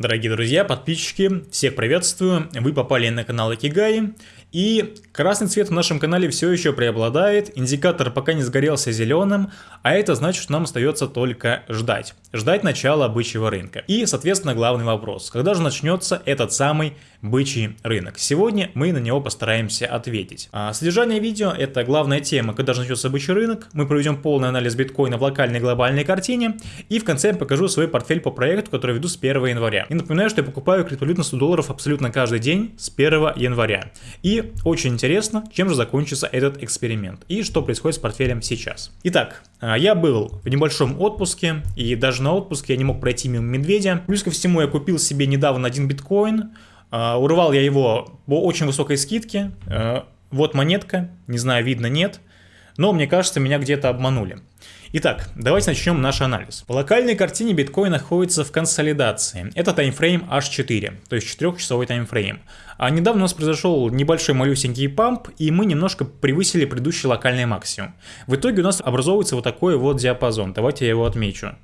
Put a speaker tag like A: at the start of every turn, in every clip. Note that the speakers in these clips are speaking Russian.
A: Дорогие друзья, подписчики, всех приветствую. Вы попали на канал Акигай. И красный цвет в нашем канале все еще преобладает, индикатор пока не сгорелся зеленым, а это значит, что нам остается только ждать. Ждать начала бычьего рынка. И, соответственно, главный вопрос, когда же начнется этот самый бычий рынок? Сегодня мы на него постараемся ответить. А содержание видео – это главная тема, когда же начнется бычий рынок, мы проведем полный анализ биткоина в локальной и глобальной картине, и в конце я покажу свой портфель по проекту, который веду с 1 января. И напоминаю, что я покупаю криптовалюту на 100 долларов абсолютно каждый день с 1 января. И очень интересно, чем же закончится этот эксперимент и что происходит с портфелем сейчас. Итак, а, я был в небольшом отпуске, и даже на отпуске я не мог пройти мимо медведя. Плюс ко всему я купил себе недавно один биткоин, урвал я его по очень высокой скидке, а, вот монетка, не знаю, видно, нет, но мне кажется, меня где-то обманули. Итак, давайте начнем наш анализ. По локальной картине биткоин находится в консолидации. Это таймфрейм H4, то есть 4-часовой таймфрейм. А недавно у нас произошел небольшой малюсенький памп, и мы немножко превысили предыдущий локальный максимум. В итоге у нас образовывается вот такой вот диапазон. Давайте я его отмечу.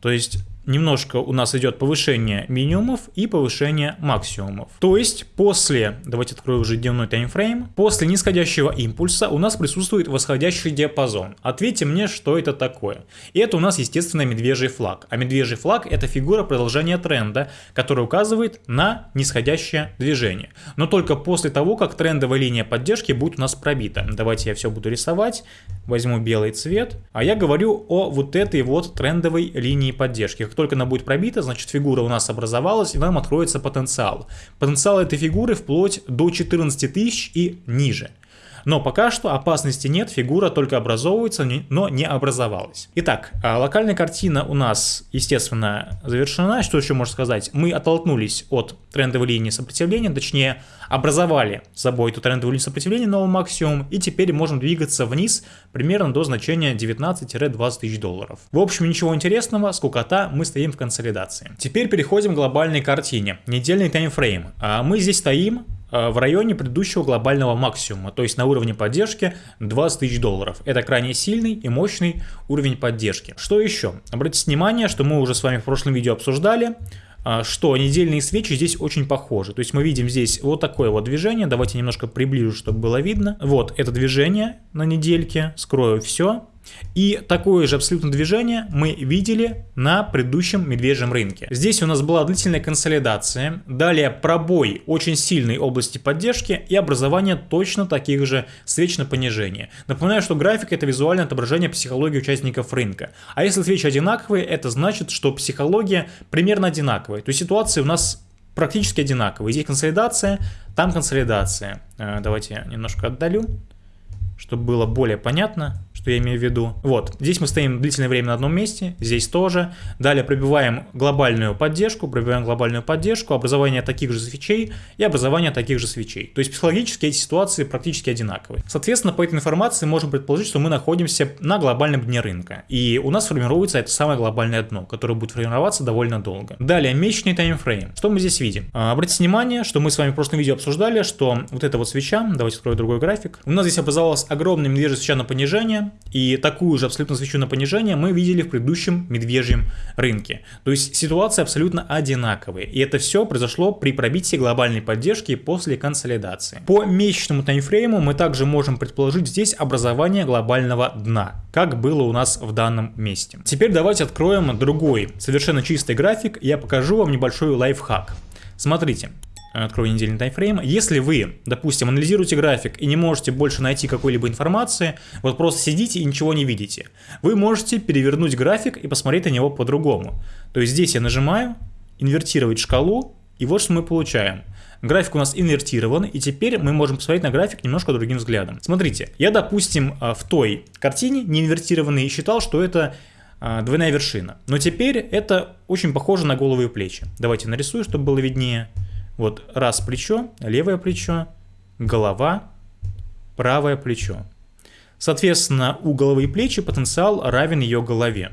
A: То есть немножко у нас идет повышение минимумов и повышение максимумов. То есть после, давайте открою уже дневной таймфрейм, после нисходящего импульса у нас присутствует восходящий диапазон. Ответьте мне, что это такое. И это у нас, естественно, медвежий флаг. А медвежий флаг это фигура продолжения тренда, который указывает на нисходящее движение. Но только после того, как трендовая линия поддержки будет у нас пробита. Давайте я все буду рисовать. Возьму белый цвет. А я говорю о вот этой вот трендовой линии поддержки как только она будет пробита, значит фигура у нас образовалась и нам откроется потенциал. Потенциал этой фигуры вплоть до 14 тысяч и ниже. Но пока что опасности нет, фигура только образовывается, но не образовалась. Итак, а, локальная картина у нас, естественно, завершена. Что еще можно сказать? Мы оттолкнулись от трендовой линии сопротивления, точнее, образовали собой эту трендовую линию сопротивления новый максимум, и теперь можем двигаться вниз примерно до значения 19-20 тысяч долларов. В общем, ничего интересного, скукота, мы стоим в консолидации. Теперь переходим к глобальной картине. Недельный таймфрейм. А мы здесь стоим в районе предыдущего глобального максимума, то есть на уровне поддержки 20 тысяч долларов. Это крайне сильный и мощный уровень поддержки. Что еще? Обратите внимание, что мы уже с вами в прошлом видео обсуждали, э, что недельные свечи здесь очень похожи. То есть мы видим здесь вот такое вот движение. Давайте немножко приближу, чтобы было видно. Вот это движение на недельке. Скрою все. И такое же абсолютно движение мы видели на предыдущем медвежьем рынке. Здесь у нас была длительная консолидация, далее пробой очень сильной области поддержки и образование точно таких же свеч на понижение. Напоминаю, что график это визуальное отображение психологии участников рынка. А если свечи одинаковые, это значит, что психология примерно одинаковая. То есть ситуации у нас практически одинаковые. Здесь консолидация, там консолидация. Э, давайте я немножко отдалю, чтобы было более понятно что я имею в виду. Вот, здесь мы стоим длительное время на одном месте, здесь тоже. Далее пробиваем глобальную поддержку, пробиваем глобальную поддержку, образование таких же свечей и образование таких же свечей. То есть психологически эти ситуации практически одинаковые. Соответственно, по этой информации можем предположить, что мы находимся на глобальном дне рынка. И у нас формируется это самое глобальное дно, которое будет формироваться довольно долго. Далее, месячный таймфрейм. Что мы здесь видим? А, обратите внимание, что мы с вами в прошлом видео обсуждали, что вот эта вот свеча, давайте открою другой график, у нас здесь образовалась огромная медвежья свеча на понижение, и такую же абсолютно свечу на понижение мы видели в предыдущем медвежьем рынке. То есть ситуация абсолютно одинаковая. И это все произошло при пробитии глобальной поддержки после консолидации. По месячному таймфрейму мы также можем предположить здесь образование глобального дна, как было у нас в данном месте. Теперь давайте откроем другой, совершенно чистый график. Я покажу вам небольшой лайфхак. Смотрите, открою недельный таймфрейм. Если вы, допустим, анализируете график и не можете больше найти какой-либо информации, вот просто сидите и ничего не видите, вы можете перевернуть график и посмотреть на него по-другому. То есть здесь я нажимаю инвертировать шкалу, и вот что мы получаем. График у нас инвертирован, и теперь мы можем посмотреть на график немножко другим взглядом. Смотрите, я, допустим, а, в той картине не инвертированной считал, что это а, двойная вершина. Но теперь это очень похоже на головы и плечи. Давайте нарисую, чтобы было виднее. Вот раз плечо, левое плечо, голова, правое плечо. Соответственно, у головы и плечи потенциал равен ее голове.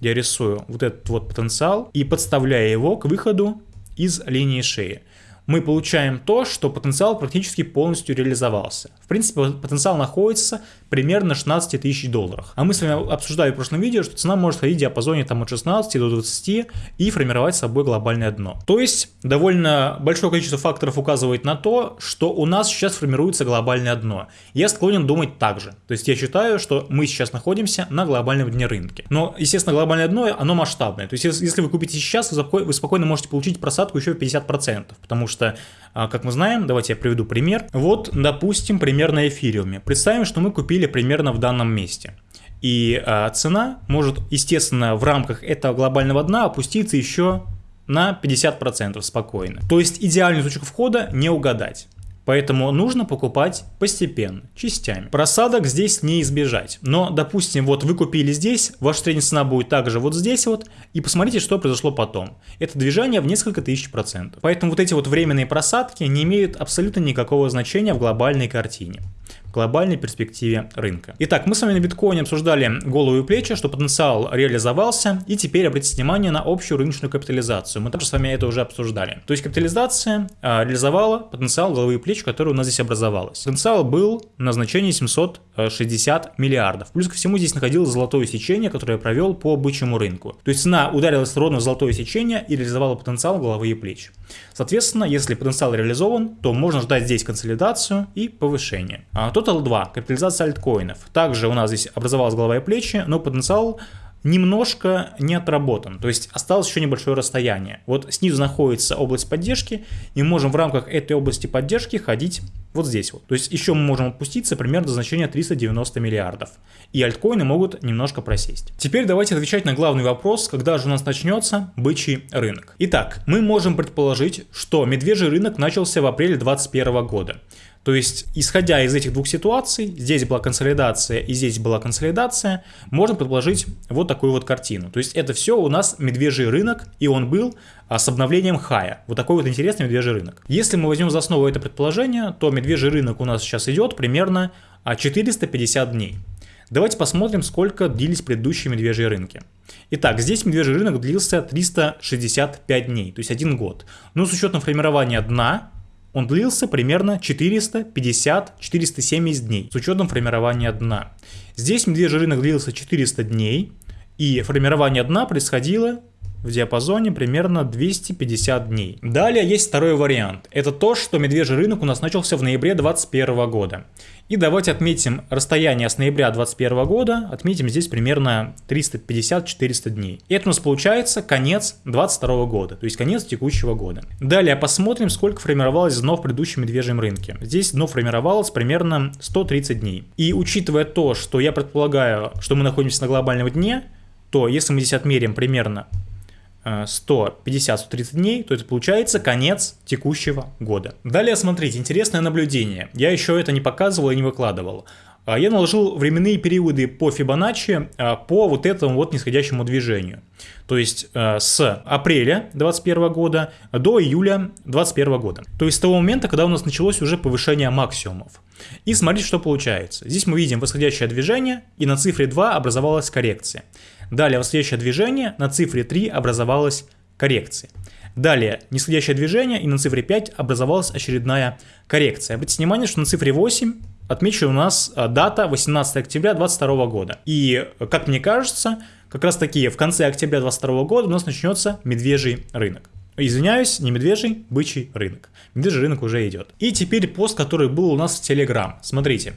A: Я рисую вот этот вот потенциал и подставляю его к выходу из линии шеи. Мы получаем то, что потенциал практически полностью реализовался. В принципе, потенциал находится примерно 16 тысяч долларов. А мы с вами обсуждали в прошлом видео, что цена может ходить в диапазоне там, от 16 до 20 и формировать собой глобальное дно. То есть, довольно большое количество факторов указывает на то, что у нас сейчас формируется глобальное дно. Я склонен думать так же. То есть, я считаю, что мы сейчас находимся на глобальном дне рынка. Но, естественно, глобальное дно, оно масштабное. То есть, если вы купите сейчас, вы спокойно можете получить просадку еще в 50%, потому что, а, как мы знаем, давайте я приведу пример. Вот, допустим, пример на эфириуме. Представим, что мы купили примерно в данном месте. И а, цена может, естественно, в рамках этого глобального дна опуститься еще на 50% спокойно. То есть идеальную точку входа не угадать. Поэтому нужно покупать постепенно, частями. Просадок здесь не избежать. Но, допустим, вот вы купили здесь, ваша средняя цена будет также вот здесь вот, и посмотрите, что произошло потом. Это движение в несколько тысяч процентов. Поэтому вот эти вот временные просадки не имеют абсолютно никакого значения в глобальной картине глобальной перспективе рынка. Итак, мы с вами на биткоине обсуждали голову и плечи, что потенциал реализовался, и теперь обратите внимание на общую рыночную капитализацию. Мы также с вами это уже обсуждали. То есть капитализация а, реализовала потенциал головы и плеч, который у нас здесь образовалась. Потенциал был на значении 760 миллиардов. Плюс ко всему здесь находилось золотое сечение, которое я провел по бычьему рынку. То есть цена ударилась ровно в золотое сечение и реализовала потенциал головы и плеч. Соответственно, если потенциал реализован, то можно ждать здесь консолидацию и повышение. А, Total 2, капитализация альткоинов. Также у нас здесь образовалась голова и плечи, но потенциал немножко не отработан, то есть осталось еще небольшое расстояние. Вот снизу находится область поддержки, и мы можем в рамках этой области поддержки ходить вот здесь вот. То есть еще мы можем опуститься примерно до значения 390 миллиардов, и альткоины могут немножко просесть. Теперь давайте отвечать на главный вопрос, когда же у нас начнется бычий рынок. Итак, мы можем предположить, что медвежий рынок начался в апреле 2021 года. То есть, исходя из этих двух ситуаций, здесь была консолидация и здесь была консолидация, можно предположить вот такую вот картину. То есть, это все у нас медвежий рынок, и он был а, с обновлением хая. Вот такой вот интересный медвежий рынок. Если мы возьмем за основу это предположение, то медвежий рынок у нас сейчас идет примерно 450 а, дней. Давайте посмотрим, сколько длились предыдущие медвежьи рынки. Итак, здесь медвежий рынок длился 365 дней, то есть один год. Но с учетом формирования дна, он длился примерно 450-470 дней с учетом формирования дна. Здесь медвежий рынок длился 400 дней, и формирование дна происходило в диапазоне примерно 250 дней. Далее есть второй вариант. Это то, что медвежий рынок у нас начался в ноябре 2021 года. И давайте отметим расстояние с ноября 2021 года, отметим здесь примерно 350-400 дней. И это у нас получается конец 2022 года, то есть конец текущего года. Далее посмотрим, сколько формировалось дно в предыдущем медвежьем рынке. Здесь дно формировалось примерно 130 дней. И учитывая то, что я предполагаю, что мы находимся на глобальном дне, то если мы здесь отмерим примерно 150-130 э, дней, то это получается конец текущего года. Далее смотрите, интересное наблюдение. Я еще это не показывал и не выкладывал. А, я наложил временные периоды по Фибоначчи а, по вот этому вот нисходящему движению. То есть э, с апреля 2021 года до июля 2021 года. То есть с того момента, когда у нас началось уже повышение максимумов. И смотрите, что получается. Здесь мы видим восходящее движение, и на цифре 2 образовалась коррекция. Далее восходящее движение, на цифре 3 образовалась коррекция. Далее нисходящее движение, и на цифре 5 образовалась очередная коррекция. Обратите внимание, что на цифре 8 отмечена у нас а, дата 18 октября 2022 года. И, как мне кажется, как раз таки в конце октября 2022 года у нас начнется медвежий рынок. Извиняюсь, не медвежий, бычий рынок. Медвежий рынок уже идет. И теперь пост, который был у нас в Telegram. Смотрите,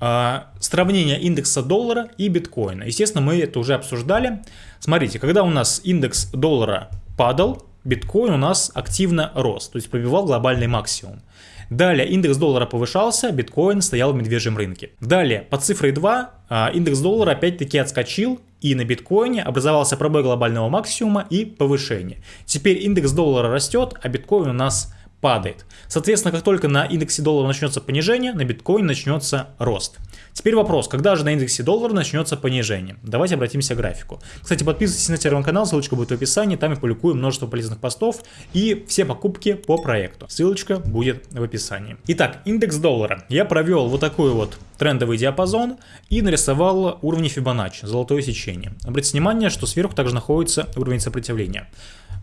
A: сравнение индекса доллара и биткоина. Естественно, мы это уже обсуждали. Смотрите, когда у нас индекс доллара падал, биткоин у нас активно рос, то есть пробивал глобальный максимум. Далее индекс доллара повышался, биткоин стоял в медвежьем рынке. Далее по цифре 2 а, индекс доллара опять-таки отскочил и на биткоине образовался пробой глобального максимума и повышение. Теперь индекс доллара растет, а биткоин у нас падает. Соответственно, как только на индексе доллара начнется понижение, на биткоин начнется рост. Теперь вопрос, когда же на индексе доллара начнется понижение? Давайте обратимся к графику. Кстати, подписывайтесь на телеграм-канал, ссылочка будет в описании, там я публикую множество полезных постов и все покупки по проекту. Ссылочка будет в описании. Итак, индекс доллара. Я провел вот такой вот трендовый диапазон и нарисовал уровни Фибоначчи, золотое сечение. Обратите внимание, что сверху также находится уровень сопротивления.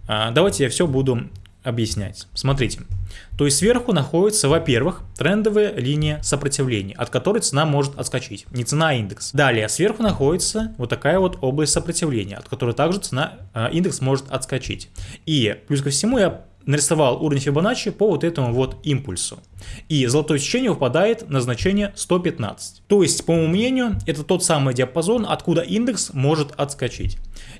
A: А, давайте я все буду объяснять. Смотрите. То есть сверху находится, во-первых, трендовая линия сопротивления, от которой цена может отскочить. Не цена, а индекс. Далее, сверху находится вот такая вот область сопротивления, от которой также цена, э, индекс может отскочить. И плюс ко всему я нарисовал уровень Фибоначчи по вот этому вот импульсу. И золотое сечение выпадает на значение 115. То есть, по моему мнению, это тот самый диапазон, откуда индекс может отскочить.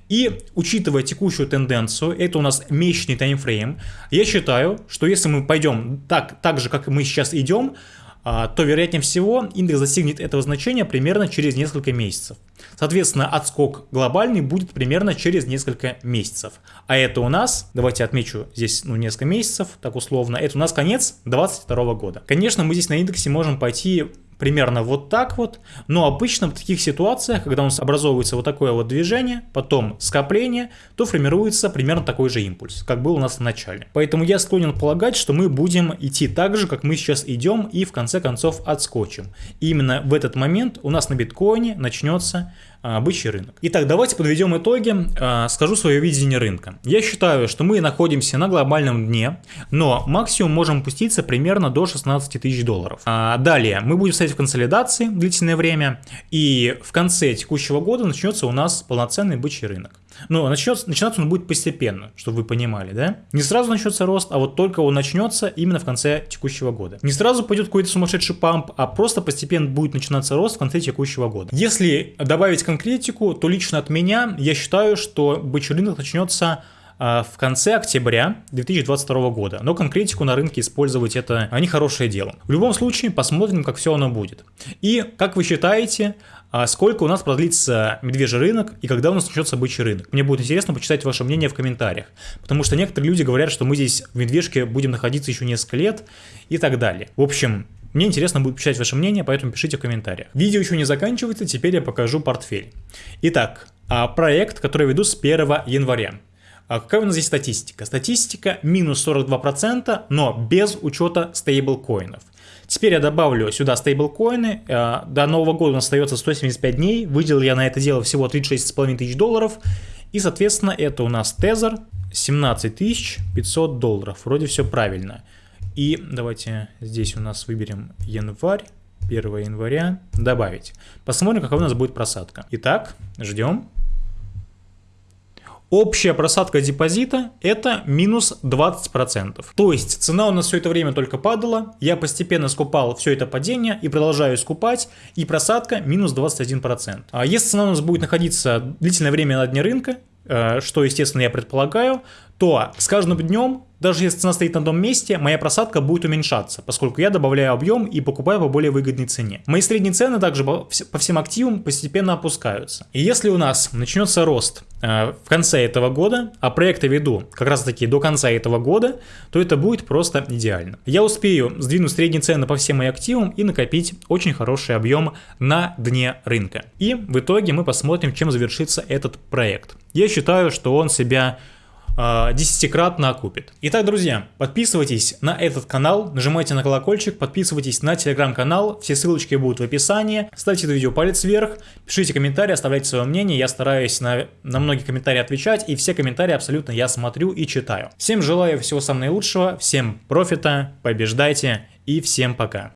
A: И учитывая текущую тенденцию, это у нас месячный таймфрейм, я считаю, что если мы пойдем так, так же, как мы сейчас идем, то вероятнее всего индекс достигнет этого значения примерно через несколько месяцев. Соответственно, отскок глобальный будет примерно через несколько месяцев. А это у нас, давайте отмечу здесь ну, несколько месяцев, так условно, это у нас конец 2022 года. Конечно, мы здесь на индексе можем пойти примерно вот так вот. Но обычно в таких ситуациях, когда у нас образовывается вот такое вот движение, потом скопление, то формируется примерно такой же импульс, как был у нас в начале. Поэтому я склонен полагать, что мы будем идти так же, как мы сейчас идем и в конце концов отскочим. И именно в этот момент у нас на биткоине начнется бычий рынок. Итак, давайте подведем итоги, а, скажу свое видение рынка. Я считаю, что мы находимся на глобальном дне, но максимум можем пуститься примерно до 16 тысяч долларов. А, далее, мы будем стоять в консолидации длительное время, и в конце текущего года начнется у нас полноценный бычий рынок. Но начнется, начинаться он будет постепенно, чтобы вы понимали, да? Не сразу начнется рост, а вот только он начнется именно в конце текущего года. Не сразу пойдет какой-то сумасшедший памп, а просто постепенно будет начинаться рост в конце текущего года. Если добавить конкретику, то лично от меня я считаю, что бычий рынок начнется в конце октября 2022 года. Но конкретику на рынке использовать это не хорошее дело. В любом случае, посмотрим, как все оно будет. И как вы считаете, а сколько у нас продлится медвежий рынок и когда у нас начнется бычий рынок. Мне будет интересно почитать ваше мнение в комментариях, потому что некоторые люди говорят, что мы здесь в медвежке будем находиться еще несколько лет и так далее. В общем, мне интересно будет почитать ваше мнение, поэтому пишите в комментариях. Видео еще не заканчивается, теперь я покажу портфель. Итак, а, проект, который веду с 1 января. А какая у нас здесь статистика? Статистика минус 42%, но без учета стейблкоинов. Теперь я добавлю сюда стейблкоины. Э, до Нового года у нас остается 175 дней. Выделил я на это дело всего 36,5 тысяч долларов. И, соответственно, это у нас тезер 17 500 долларов. Вроде все правильно. И давайте здесь у нас выберем январь. 1 января добавить. Посмотрим, какая у нас будет просадка. Итак, ждем. Общая просадка депозита это минус 20%. То есть цена у нас все это время только падала, я постепенно скупал все это падение и продолжаю скупать, и просадка минус 21%. А если цена у нас будет находиться длительное время на дне рынка, э, что естественно я предполагаю, то с каждым днем даже если цена стоит на одном месте, моя просадка будет уменьшаться, поскольку я добавляю объем и покупаю по более выгодной цене. Мои средние цены также по всем активам постепенно опускаются. И если у нас начнется рост э, в конце этого года, а проекты веду как раз таки до конца этого года, то это будет просто идеально. Я успею сдвинуть средние цены по всем моим активам и накопить очень хороший объем на дне рынка. И в итоге мы посмотрим, чем завершится этот проект. Я считаю, что он себя десятикратно окупит. Итак, друзья, подписывайтесь на этот канал, нажимайте на колокольчик, подписывайтесь на телеграм-канал, все ссылочки будут в описании, ставьте это видео палец вверх, пишите комментарии, оставляйте свое мнение, я стараюсь на, на многие комментарии отвечать, и все комментарии абсолютно я смотрю и читаю. Всем желаю всего самого наилучшего, всем профита, побеждайте и всем пока.